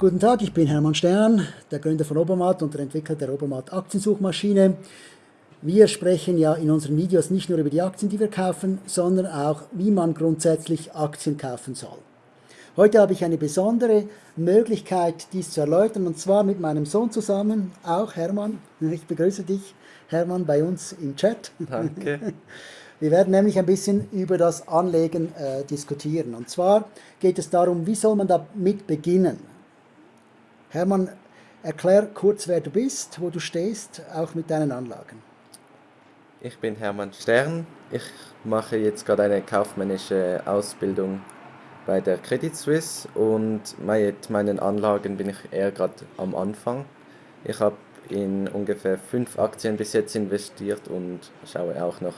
Guten Tag, ich bin Hermann Stern, der Gründer von Obermatt und der Entwickler der Obermatt Aktiensuchmaschine. Wir sprechen ja in unseren Videos nicht nur über die Aktien, die wir kaufen, sondern auch, wie man grundsätzlich Aktien kaufen soll. Heute habe ich eine besondere Möglichkeit, dies zu erläutern, und zwar mit meinem Sohn zusammen, auch Hermann. Ich begrüße dich, Hermann, bei uns im Chat. Danke. Wir werden nämlich ein bisschen über das Anlegen äh, diskutieren. Und zwar geht es darum, wie soll man damit beginnen? Hermann, erklär kurz, wer du bist, wo du stehst, auch mit deinen Anlagen. Ich bin Hermann Stern. Ich mache jetzt gerade eine kaufmännische Ausbildung bei der Credit Suisse und mit meinen Anlagen bin ich eher gerade am Anfang. Ich habe in ungefähr fünf Aktien bis jetzt investiert und schaue auch noch,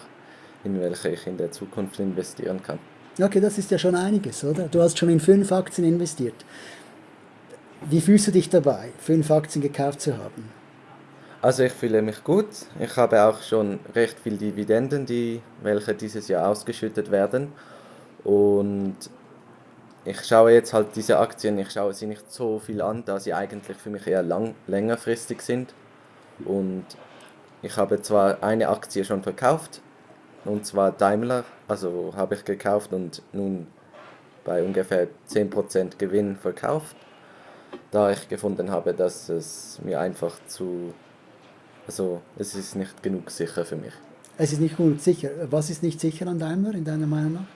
in welche ich in der Zukunft investieren kann. Okay, das ist ja schon einiges, oder? Du hast schon in fünf Aktien investiert. Wie fühlst du dich dabei, fünf Aktien gekauft zu haben? Also ich fühle mich gut. Ich habe auch schon recht viel Dividenden, die welche dieses Jahr ausgeschüttet werden. Und ich schaue jetzt halt diese Aktien, ich schaue sie nicht so viel an, da sie eigentlich für mich eher lang, längerfristig sind. Und ich habe zwar eine Aktie schon verkauft, und zwar Daimler, also habe ich gekauft und nun bei ungefähr 10% Gewinn verkauft da ich gefunden habe, dass es mir einfach zu, also es ist nicht genug sicher für mich. Es ist nicht genug sicher. Was ist nicht sicher an Daimler in deiner Meinung nach?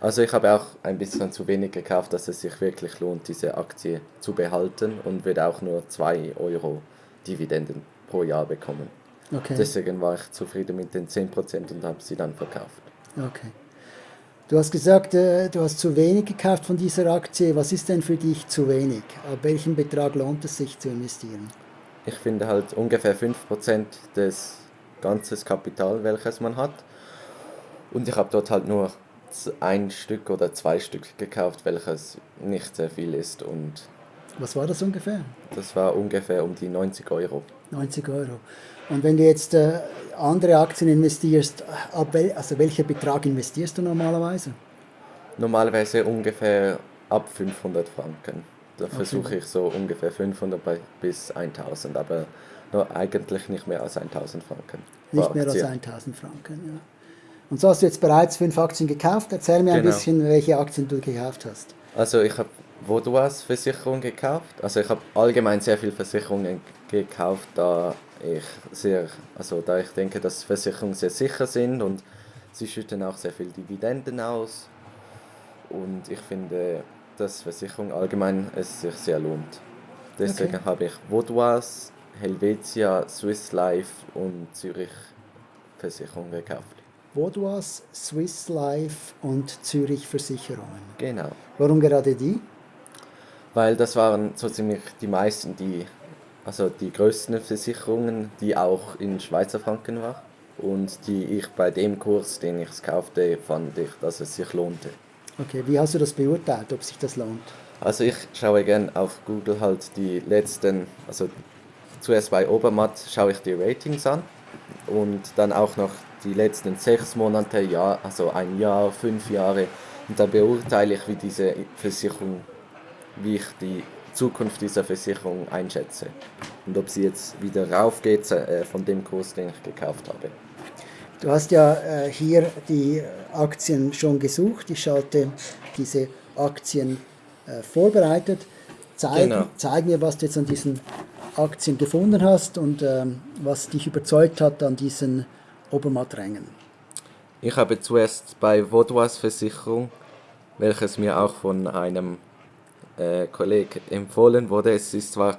Also ich habe auch ein bisschen zu wenig gekauft, dass es sich wirklich lohnt, diese Aktie zu behalten und würde auch nur 2 Euro Dividenden pro Jahr bekommen. Okay. Deswegen war ich zufrieden mit den 10% und habe sie dann verkauft. Okay. Du hast gesagt, äh, du hast zu wenig gekauft von dieser Aktie. Was ist denn für dich zu wenig? Ab welchem Betrag lohnt es sich zu investieren? Ich finde halt ungefähr 5% des ganzen Kapital, welches man hat. Und ich habe dort halt nur ein Stück oder zwei Stück gekauft, welches nicht sehr viel ist. Und Was war das ungefähr? Das war ungefähr um die 90 Euro. 90 Euro. Und wenn du jetzt äh, andere Aktien investierst, ab wel, also welcher Betrag investierst du normalerweise? Normalerweise ungefähr ab 500 Franken. Da okay. versuche ich so ungefähr 500 bis 1000, aber eigentlich nicht mehr als 1000 Franken. Nicht mehr als 1000 Franken, ja. Und so hast du jetzt bereits fünf Aktien gekauft. Erzähl mir genau. ein bisschen, welche Aktien du gekauft hast. Also ich habe Vodouas Versicherung gekauft. Also ich habe allgemein sehr viele Versicherungen gekauft, da ich sehr, also da ich denke, dass Versicherungen sehr sicher sind und sie schütten auch sehr viel Dividenden aus. Und ich finde, dass Versicherung allgemein es sich sehr lohnt. Deswegen okay. habe ich Vaudois, Helvetia, Swiss Life und Zürich Versicherung gekauft. Vaudois, Swiss Life und Zürich Versicherungen. Genau. Warum gerade die? Weil das waren so ziemlich die meisten, die also die größten Versicherungen, die auch in Schweizer Franken war und die ich bei dem Kurs, den ich es kaufte, fand ich, dass es sich lohnte. Okay, wie hast du das beurteilt, ob sich das lohnt? Also ich schaue gerne auf Google halt die letzten, also zuerst bei Obermatt schaue ich die Ratings an und dann auch noch die letzten sechs Monate, Jahr, also ein Jahr, fünf Jahre und dann beurteile ich, wie diese Versicherung, wie ich die Zukunft dieser Versicherung einschätze und ob sie jetzt wieder raufgeht äh, von dem Kurs, den ich gekauft habe. Du hast ja äh, hier die Aktien schon gesucht. Ich schalte diese Aktien äh, vorbereitet. Zeig, genau. zeig, mir, was du jetzt an diesen Aktien gefunden hast und ähm, was dich überzeugt hat an diesen Obermatt-Rängen. Ich habe zuerst bei Vaudois Versicherung, welches mir auch von einem äh, Kollege empfohlen wurde. Es ist zwar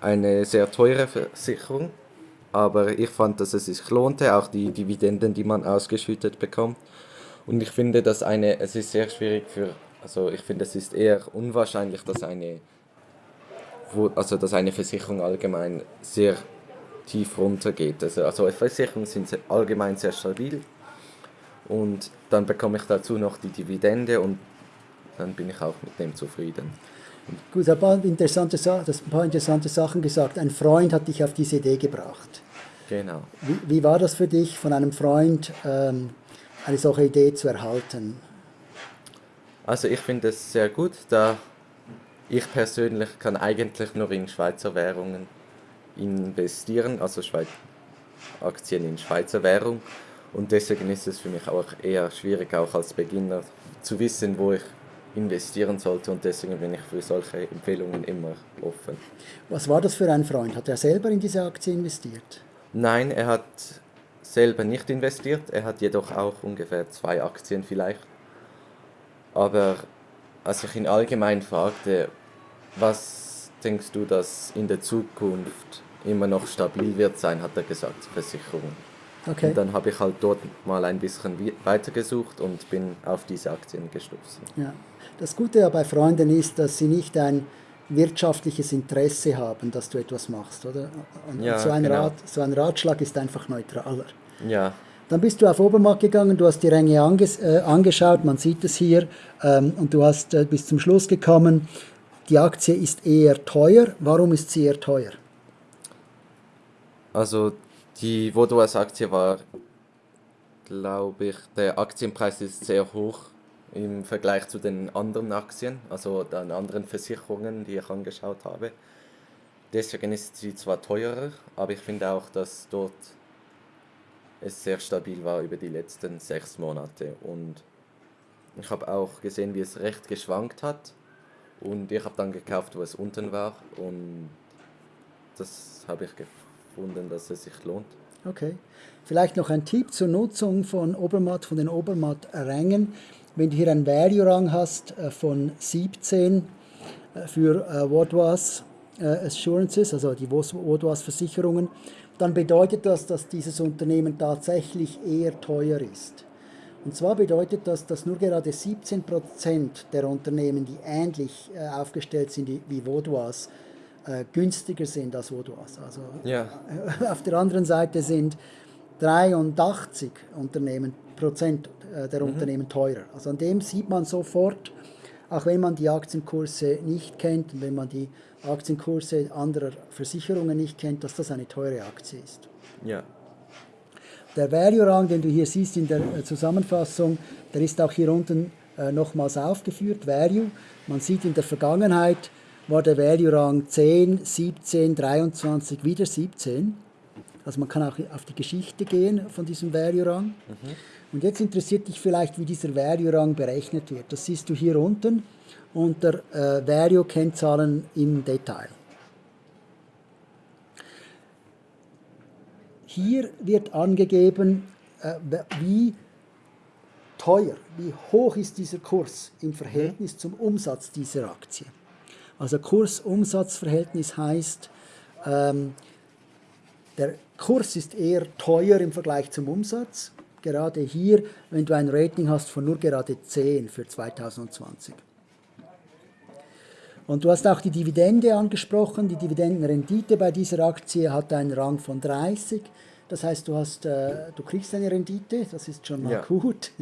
eine sehr teure Versicherung, aber ich fand, dass es sich lohnte, auch die Dividenden, die man ausgeschüttet bekommt. Und ich finde, dass eine, es ist sehr schwierig für, also ich finde, es ist eher unwahrscheinlich, dass eine, also dass eine Versicherung allgemein sehr tief runtergeht. Also, also Versicherungen sind allgemein sehr stabil und dann bekomme ich dazu noch die Dividende und dann bin ich auch mit dem zufrieden. Gut, ein paar interessante, das ein paar interessante Sachen gesagt. Ein Freund hat dich auf diese Idee gebracht. Genau. Wie, wie war das für dich, von einem Freund ähm, eine solche Idee zu erhalten? Also ich finde es sehr gut, da ich persönlich kann eigentlich nur in Schweizer Währungen investieren, also Schweiz Aktien in Schweizer Währung. Und deswegen ist es für mich auch eher schwierig, auch als Beginner zu wissen, wo ich investieren sollte. Und deswegen bin ich für solche Empfehlungen immer offen. Was war das für ein Freund? Hat er selber in diese Aktie investiert? Nein, er hat selber nicht investiert. Er hat jedoch auch ungefähr zwei Aktien vielleicht. Aber als ich ihn allgemein fragte, was denkst du, dass in der Zukunft immer noch stabil wird sein, hat er gesagt, Versicherung. Okay. Und dann habe ich halt dort mal ein bisschen weitergesucht und bin auf diese Aktien gestoßen. Ja. Das Gute ja bei Freunden ist, dass sie nicht ein wirtschaftliches Interesse haben, dass du etwas machst, oder? Und ja, so, ein genau. Rat, so ein Ratschlag ist einfach neutraler. Ja. Dann bist du auf Obermarkt gegangen, du hast die Ränge anges äh, angeschaut, man sieht es hier, ähm, und du hast äh, bis zum Schluss gekommen, die Aktie ist eher teuer. Warum ist sie eher teuer? Also die Vodouas-Aktie war, glaube ich, der Aktienpreis ist sehr hoch im Vergleich zu den anderen Aktien, also den anderen Versicherungen, die ich angeschaut habe. Deswegen ist sie zwar teurer, aber ich finde auch, dass dort es sehr stabil war über die letzten sechs Monate. Und ich habe auch gesehen, wie es recht geschwankt hat. Und ich habe dann gekauft, wo es unten war. Und das habe ich gefunden, dass es sich lohnt. Okay. Vielleicht noch ein Tipp zur Nutzung von Obermatt, von den Obermatt-Rängen. Wenn du hier einen Value-Rang hast äh, von 17 äh, für äh, Wardwas Assurances, also die Wardwas Versicherungen, dann bedeutet das, dass dieses Unternehmen tatsächlich eher teuer ist. Und zwar bedeutet das, dass nur gerade 17% der Unternehmen, die ähnlich aufgestellt sind wie Vaudois, günstiger sind als Vaudois. Also ja. auf der anderen Seite sind 83 Unternehmen, Prozent äh, der mhm. Unternehmen teurer. Also an dem sieht man sofort, auch wenn man die Aktienkurse nicht kennt und wenn man die Aktienkurse anderer Versicherungen nicht kennt, dass das eine teure Aktie ist. Ja. Der Value-Rang, den du hier siehst in der äh, Zusammenfassung, der ist auch hier unten äh, nochmals aufgeführt, Value. Man sieht in der Vergangenheit war der Value-Rang 10, 17, 23, wieder 17. Also man kann auch auf die Geschichte gehen von diesem Value-Rang. Mhm. Und jetzt interessiert dich vielleicht, wie dieser Value-Rang berechnet wird. Das siehst du hier unten unter äh, Value-Kennzahlen im Detail. Hier wird angegeben, äh, wie teuer, wie hoch ist dieser Kurs im Verhältnis mhm. zum Umsatz dieser Aktie. Also Kurs-Umsatz-Verhältnis heißt, ähm, der Kurs ist eher teuer im Vergleich zum Umsatz. Gerade hier, wenn du ein Rating hast von nur gerade 10 für 2020. Und du hast auch die Dividende angesprochen. Die Dividendenrendite bei dieser Aktie hat einen Rang von 30. Das heißt, du, hast, äh, du kriegst eine Rendite, das ist schon mal ja. gut.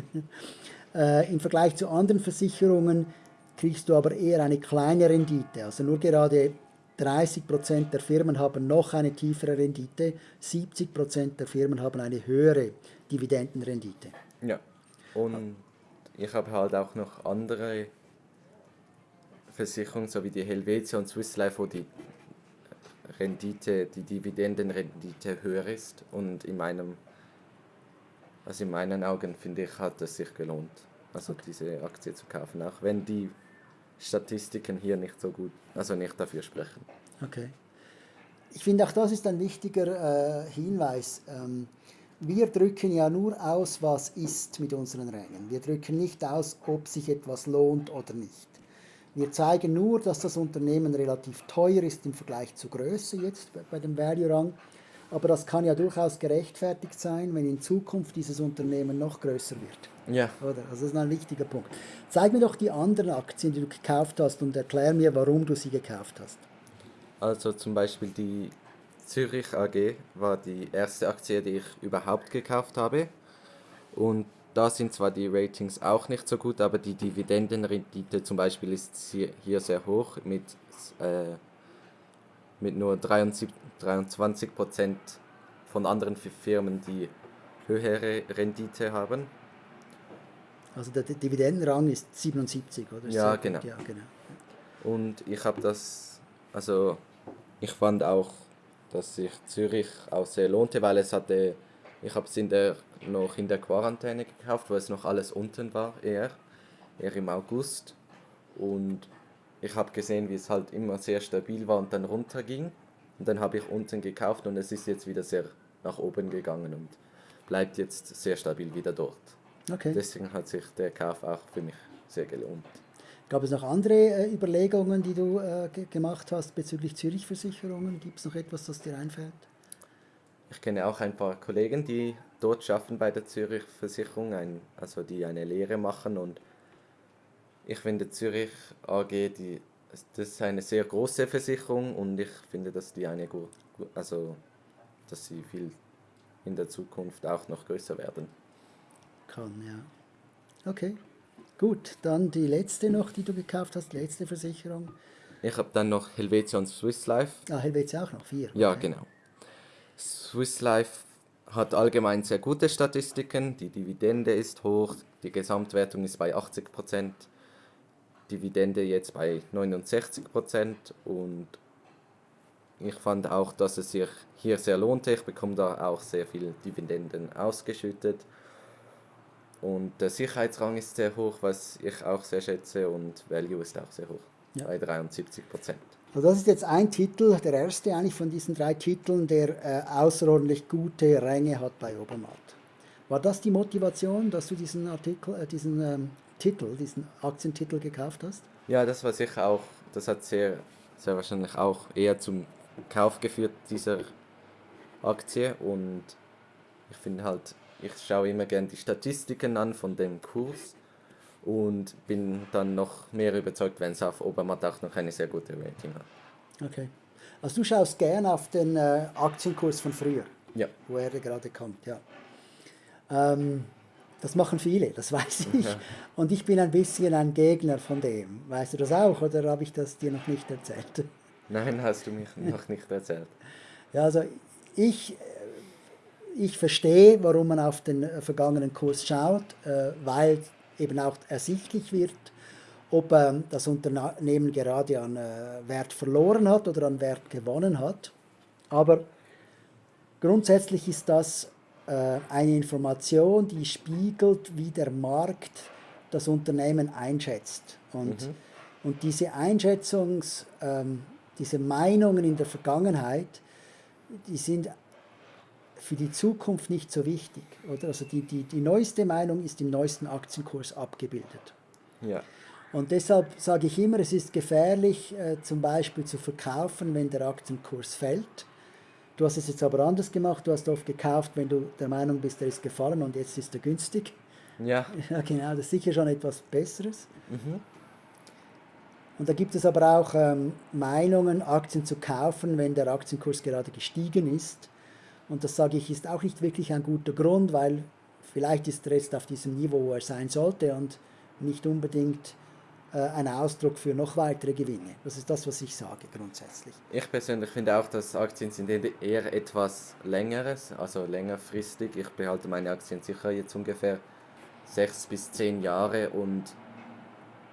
äh, Im Vergleich zu anderen Versicherungen kriegst du aber eher eine kleine Rendite. Also nur gerade 30% der Firmen haben noch eine tiefere Rendite, 70% der Firmen haben eine höhere Dividendenrendite. Ja, und ich habe halt auch noch andere Versicherungen, so wie die Helvetia und Swiss Life, wo die Rendite, die Dividendenrendite höher ist und in meinem, also in meinen Augen finde ich, hat es sich gelohnt, also okay. diese Aktie zu kaufen, auch wenn die Statistiken hier nicht so gut, also nicht dafür sprechen. Okay. Ich finde auch das ist ein wichtiger äh, Hinweis. Ähm, wir drücken ja nur aus, was ist mit unseren Rängen. Wir drücken nicht aus, ob sich etwas lohnt oder nicht. Wir zeigen nur, dass das Unternehmen relativ teuer ist im Vergleich zur Größe jetzt bei dem Value-Rang. Aber das kann ja durchaus gerechtfertigt sein, wenn in Zukunft dieses Unternehmen noch größer wird. Ja. Oder? Also das ist ein wichtiger Punkt. Zeig mir doch die anderen Aktien, die du gekauft hast und erklär mir, warum du sie gekauft hast. Also zum Beispiel die Zürich AG war die erste Aktie, die ich überhaupt gekauft habe. Und da sind zwar die Ratings auch nicht so gut, aber die Dividendenrendite zum Beispiel ist hier sehr hoch mit, äh, mit nur 23 Prozent von anderen Firmen, die höhere Rendite haben. Also der Dividendenrang ist 77, oder? Ja, genau. Ja, genau. Und ich habe das, also ich fand auch, dass sich Zürich auch sehr lohnte, weil es hatte, ich habe es in der, noch in der Quarantäne gekauft, wo es noch alles unten war, eher, eher im August. Und ich habe gesehen, wie es halt immer sehr stabil war und dann runterging. Und dann habe ich unten gekauft und es ist jetzt wieder sehr nach oben gegangen und bleibt jetzt sehr stabil wieder dort. Okay. Deswegen hat sich der Kauf auch für mich sehr gelohnt. Gab es noch andere äh, Überlegungen, die du äh, gemacht hast bezüglich Zürich-Versicherungen? Gibt es noch etwas, das dir einfällt? Ich kenne auch ein paar Kollegen, die dort schaffen bei der Zürich-Versicherung, also die eine Lehre machen und ich finde Zürich AG, die, das ist eine sehr große Versicherung und ich finde, dass die eine gut, also dass sie viel in der Zukunft auch noch größer werden. Kann, ja. Okay. Gut, dann die letzte noch, die du gekauft hast, letzte Versicherung. Ich habe dann noch Helvetia und Swiss Life. Ah, Helvetia auch noch, vier. Ja, genau. Swiss Life hat allgemein sehr gute Statistiken, die Dividende ist hoch, die Gesamtwertung ist bei 80%, Dividende jetzt bei 69% und ich fand auch, dass es sich hier sehr lohnte. Ich bekomme da auch sehr viel Dividenden ausgeschüttet und der Sicherheitsrang ist sehr hoch, was ich auch sehr schätze und Value ist auch sehr hoch, ja. bei 73 Prozent. Also das ist jetzt ein Titel, der erste eigentlich von diesen drei Titeln, der äh, außerordentlich gute Ränge hat bei Obermatt. War das die Motivation, dass du diesen Artikel, äh, diesen ähm, Titel, diesen Aktientitel gekauft hast? Ja, das war sicher auch, das hat sehr, sehr wahrscheinlich auch eher zum Kauf geführt dieser Aktie und ich finde halt, ich schaue immer gerne die Statistiken an von dem Kurs und bin dann noch mehr überzeugt, wenn es auf Obermatt auch noch eine sehr gute Rating hat. Okay. Also du schaust gern auf den äh, Aktienkurs von früher, ja. wo er gerade kommt, ja. Ähm, das machen viele, das weiß ich. Ja. Und ich bin ein bisschen ein Gegner von dem. Weißt du das auch oder habe ich das dir noch nicht erzählt? Nein, hast du mich noch nicht erzählt. Ja, also ich ich verstehe, warum man auf den äh, vergangenen Kurs schaut, äh, weil eben auch ersichtlich wird, ob ähm, das Unternehmen gerade an äh, Wert verloren hat oder an Wert gewonnen hat. Aber grundsätzlich ist das eine Information, die spiegelt, wie der Markt das Unternehmen einschätzt. Und, mhm. und diese Einschätzungs, ähm, diese Meinungen in der Vergangenheit, die sind für die Zukunft nicht so wichtig. Oder? Also die, die, die neueste Meinung ist im neuesten Aktienkurs abgebildet. Ja. Und deshalb sage ich immer, es ist gefährlich, äh, zum Beispiel zu verkaufen, wenn der Aktienkurs fällt. Du hast es jetzt aber anders gemacht. Du hast oft gekauft, wenn du der Meinung bist, der ist gefallen und jetzt ist er günstig. Ja. Ja, genau. Das ist sicher schon etwas Besseres. Mhm. Und da gibt es aber auch ähm, Meinungen, Aktien zu kaufen, wenn der Aktienkurs gerade gestiegen ist. Und das sage ich, ist auch nicht wirklich ein guter Grund, weil vielleicht ist er jetzt auf diesem Niveau, wo er sein sollte und nicht unbedingt ein Ausdruck für noch weitere Gewinne. Das ist das, was ich sage grundsätzlich. Ich persönlich finde auch, dass Aktien sind eher etwas längeres, also längerfristig. Ich behalte meine Aktien sicher jetzt ungefähr sechs bis zehn Jahre und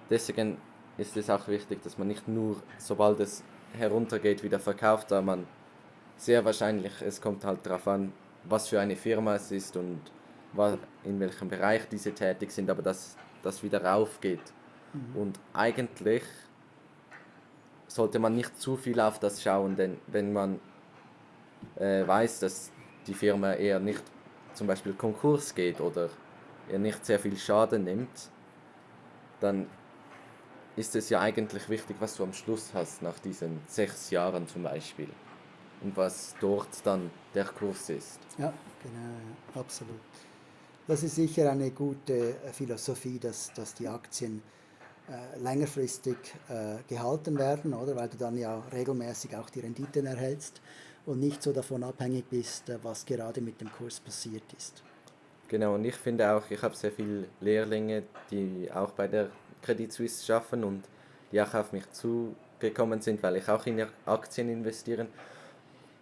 deswegen ist es auch wichtig, dass man nicht nur, sobald es heruntergeht, wieder verkauft, da man sehr wahrscheinlich, es kommt halt darauf an, was für eine Firma es ist und in welchem Bereich diese tätig sind, aber dass das wieder raufgeht. Mhm. Und eigentlich sollte man nicht zu viel auf das schauen, denn wenn man äh, weiß, dass die Firma eher nicht zum Beispiel Konkurs geht oder er nicht sehr viel Schaden nimmt, dann ist es ja eigentlich wichtig, was du am Schluss hast, nach diesen sechs Jahren zum Beispiel und was dort dann der Kurs ist. Ja, genau, absolut. Das ist sicher eine gute äh, Philosophie, dass, dass die Aktien längerfristig äh, gehalten werden, oder? weil du dann ja regelmäßig auch die Renditen erhältst und nicht so davon abhängig bist, äh, was gerade mit dem Kurs passiert ist. Genau, und ich finde auch, ich habe sehr viele Lehrlinge, die auch bei der Credit Suisse schaffen und die auch auf mich zugekommen sind, weil ich auch in Aktien investiere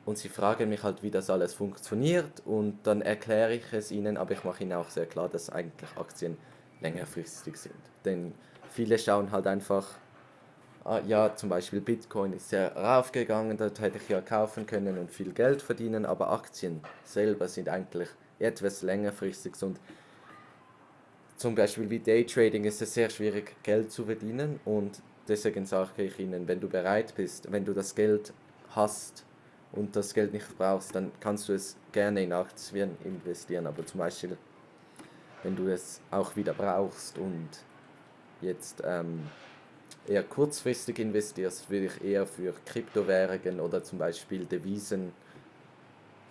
und sie fragen mich halt, wie das alles funktioniert und dann erkläre ich es ihnen, aber ich mache ihnen auch sehr klar, dass eigentlich Aktien längerfristig sind. Denn viele schauen halt einfach ah, ja, zum Beispiel Bitcoin ist ja raufgegangen, dort hätte ich ja kaufen können und viel Geld verdienen, aber Aktien selber sind eigentlich etwas längerfristig und zum Beispiel wie Daytrading ist es sehr schwierig, Geld zu verdienen und deswegen sage ich Ihnen, wenn du bereit bist, wenn du das Geld hast und das Geld nicht brauchst, dann kannst du es gerne in Aktien investieren, aber zum Beispiel, wenn du es auch wieder brauchst und jetzt ähm, eher kurzfristig investierst, würde ich eher für Kryptowährungen oder zum Beispiel Devisen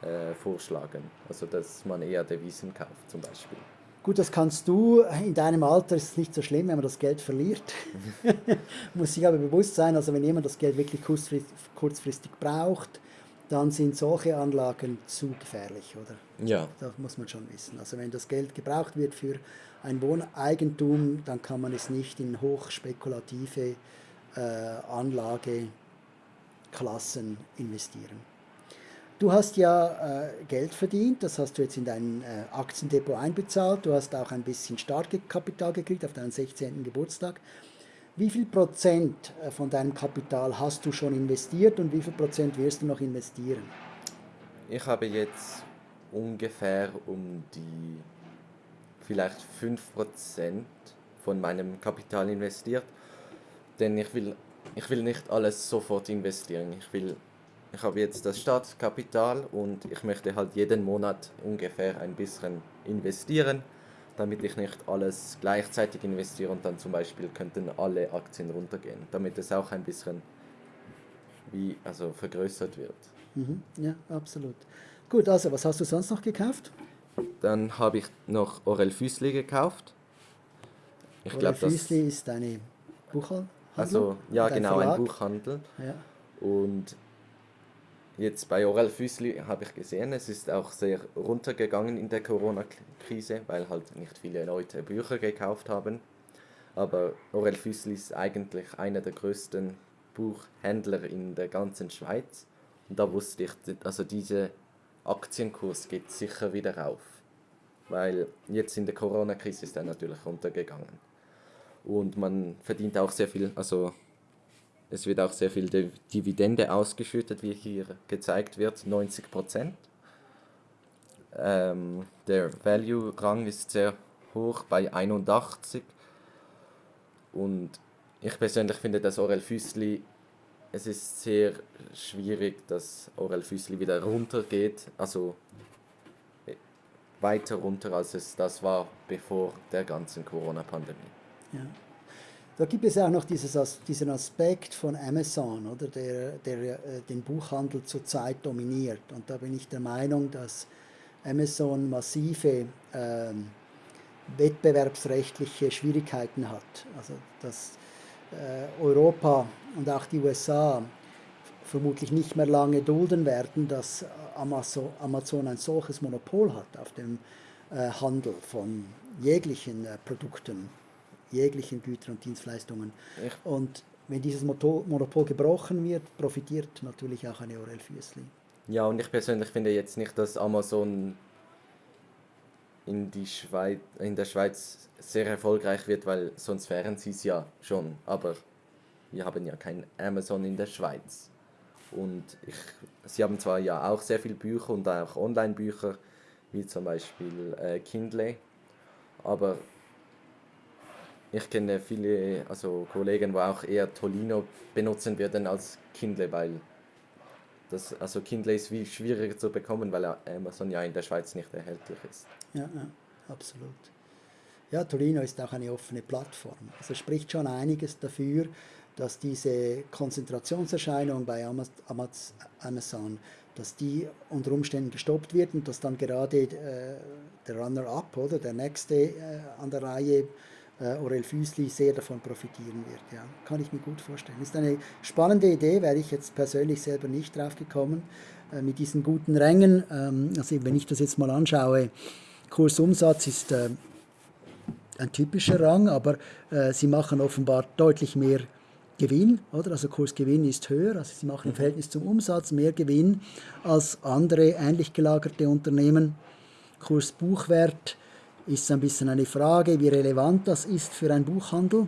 äh, vorschlagen. Also dass man eher Devisen kauft zum Beispiel. Gut, das kannst du. In deinem Alter ist es nicht so schlimm, wenn man das Geld verliert. Muss sich aber bewusst sein, also wenn jemand das Geld wirklich kurzfristig, kurzfristig braucht, dann sind solche Anlagen zu gefährlich, oder? Ja. Das muss man schon wissen. Also wenn das Geld gebraucht wird für ein Wohneigentum, dann kann man es nicht in hochspekulative äh, Anlageklassen investieren. Du hast ja äh, Geld verdient, das hast du jetzt in dein äh, Aktiendepot einbezahlt. Du hast auch ein bisschen Startkapital gekriegt auf deinen 16. Geburtstag. Wie viel Prozent äh, von deinem Kapital hast du schon investiert und wie viel Prozent wirst du noch investieren? Ich habe jetzt ungefähr um die vielleicht 5% von meinem Kapital investiert, denn ich will, ich will nicht alles sofort investieren. Ich will ich habe jetzt das Startkapital und ich möchte halt jeden Monat ungefähr ein bisschen investieren, damit ich nicht alles gleichzeitig investiere und dann zum Beispiel könnten alle Aktien runtergehen, damit es auch ein bisschen wie also vergrößert wird. Mhm, ja, absolut. Gut, also was hast du sonst noch gekauft? Dann habe ich noch Orel Füßli gekauft. Ich Orel Füßli ist eine Buchhandel? Also ja, genau, Verlag? ein Buchhandel. Ja. Und Jetzt bei Orel Füßli habe ich gesehen, es ist auch sehr runtergegangen in der Corona-Krise, weil halt nicht viele Leute Bücher gekauft haben. Aber Orel Füßli ist eigentlich einer der größten Buchhändler in der ganzen Schweiz. Und da wusste ich, also dieser Aktienkurs geht sicher wieder rauf. Weil jetzt in der Corona-Krise ist er natürlich runtergegangen. Und man verdient auch sehr viel, also es wird auch sehr viel Dividende ausgeschüttet, wie hier gezeigt wird, 90% Ähm, der Value-Rang ist sehr hoch bei 81. Und ich persönlich finde, dass Orel Füßli, es ist sehr schwierig, dass Orel Füßli wieder runtergeht, also äh, weiter runter, als es das war bevor der ganzen Corona-Pandemie. Ja. Da gibt es auch noch dieses, diesen Aspekt von Amazon, oder, der, der äh, den Buchhandel zurzeit dominiert. Und da bin ich der Meinung, dass Amazon massive äh, wettbewerbsrechtliche Schwierigkeiten hat. Also dass äh, Europa und auch die USA vermutlich nicht mehr lange dulden werden, dass Amazon, Amazon ein solches Monopol hat auf dem äh, Handel von jeglichen äh, Produkten jeglichen Güter und Dienstleistungen. Ich und wenn dieses Monopol gebrochen wird, profitiert natürlich auch eine Orel Füßli. Ja, und ich persönlich finde jetzt nicht, dass Amazon in, die Schweiz, in der Schweiz sehr erfolgreich wird, weil sonst wären sie es ja schon. Aber wir haben ja kein Amazon in der Schweiz. Und ich, sie haben zwar ja auch sehr viele Bücher und auch Online-Bücher, wie zum Beispiel äh, Kindle, aber ich kenne viele also Kollegen, die auch eher Tolino benutzen würden als Kindle, weil das, also Kindle ist wie schwieriger zu bekommen, weil Amazon ja in der Schweiz nicht erhältlich ist. Ja, ja absolut. Ja, Tolino ist auch eine offene Plattform. Also spricht schon einiges dafür, dass diese Konzentrationserscheinung bei Amazon, dass die unter Umständen gestoppt wird und dass dann gerade äh, der Runner-up oder der nächste äh, an der Reihe Aurel Füßli sehr davon profitieren wird. Ja. Kann ich mir gut vorstellen. Ist eine spannende Idee, wäre ich jetzt persönlich selber nicht drauf gekommen, äh, mit diesen guten Rängen. Ähm, also wenn ich das jetzt mal anschaue, Kursumsatz ist äh, ein typischer Rang, aber äh, sie machen offenbar deutlich mehr Gewinn, oder? Also Kursgewinn ist höher, also sie machen im mhm. Verhältnis zum Umsatz mehr Gewinn als andere ähnlich gelagerte Unternehmen. Kursbuchwert ist ein bisschen eine Frage, wie relevant das ist für einen Buchhandel,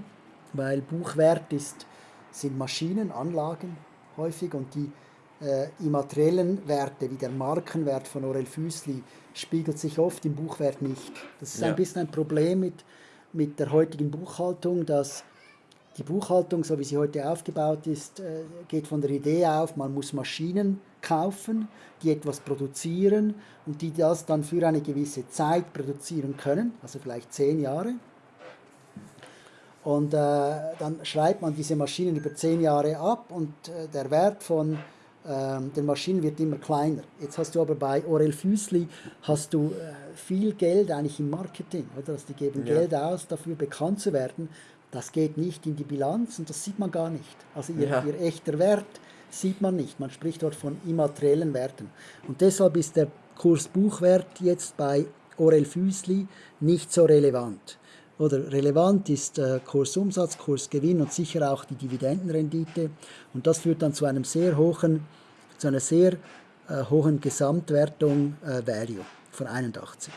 weil Buchwert ist sind Maschinen, Anlagen häufig und die äh, immateriellen Werte, wie der Markenwert von Orel Füßli, spiegelt sich oft im Buchwert nicht. Das ist ja. ein bisschen ein Problem mit, mit der heutigen Buchhaltung, dass die Buchhaltung, so wie sie heute aufgebaut ist, äh, geht von der Idee auf, man muss Maschinen kaufen, die etwas produzieren und die das dann für eine gewisse Zeit produzieren können, also vielleicht zehn Jahre. Und äh, dann schreibt man diese Maschinen über zehn Jahre ab und äh, der Wert von ähm, den Maschinen wird immer kleiner. Jetzt hast du aber bei Orel Füßli hast du äh, viel Geld eigentlich im Marketing, oder? Also die geben ja. Geld aus, dafür bekannt zu werden. Das geht nicht in die Bilanz und das sieht man gar nicht. Also ihr, ja. ihr echter Wert sieht man nicht. Man spricht dort von immateriellen Werten. Und deshalb ist der Kurs Buchwert jetzt bei Orel Füßli nicht so relevant. Oder relevant ist äh, Kursumsatz, Kursgewinn und sicher auch die Dividendenrendite. Und das führt dann zu einem sehr hohen, zu einer sehr äh, hohen Gesamtwertung äh, Value von 81.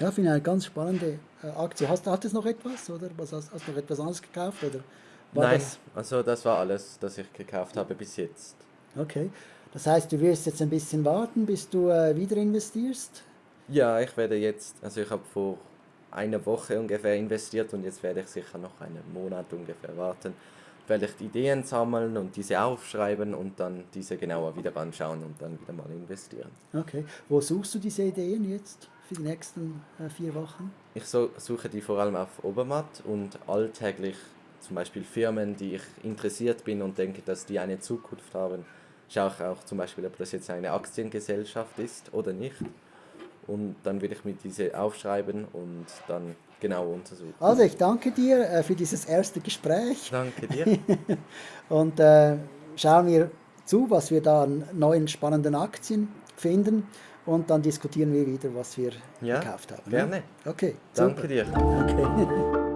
Ja, finde ich eine ganz spannende Aktie. Hast, du noch etwas oder was, hast, hast du noch etwas anderes gekauft? Oder Nein, das? also das war alles, das ich gekauft habe bis jetzt. Okay, das heißt, du wirst jetzt ein bisschen warten, bis du äh, wieder investierst? Ja, ich werde jetzt, also ich habe vor einer Woche ungefähr investiert und jetzt werde ich sicher noch einen Monat ungefähr warten, werde ich die Ideen sammeln und diese aufschreiben und dann diese genauer wieder anschauen und dann wieder mal investieren. Okay, wo suchst du diese Ideen jetzt? Für die nächsten äh, vier Wochen? Ich so, suche die vor allem auf Obermatt und alltäglich zum Beispiel Firmen, die ich interessiert bin und denke, dass die eine Zukunft haben. Schaue ich auch zum Beispiel, ob das jetzt eine Aktiengesellschaft ist oder nicht. Und dann will ich mir diese aufschreiben und dann genau untersuchen. Also ich danke dir äh, für dieses erste Gespräch. Danke dir. und äh, schauen wir zu, was wir da an neuen spannenden Aktien finden und dann diskutieren wir wieder, was wir ja, gekauft haben. Gerne. Okay. Danke super. dir. Okay.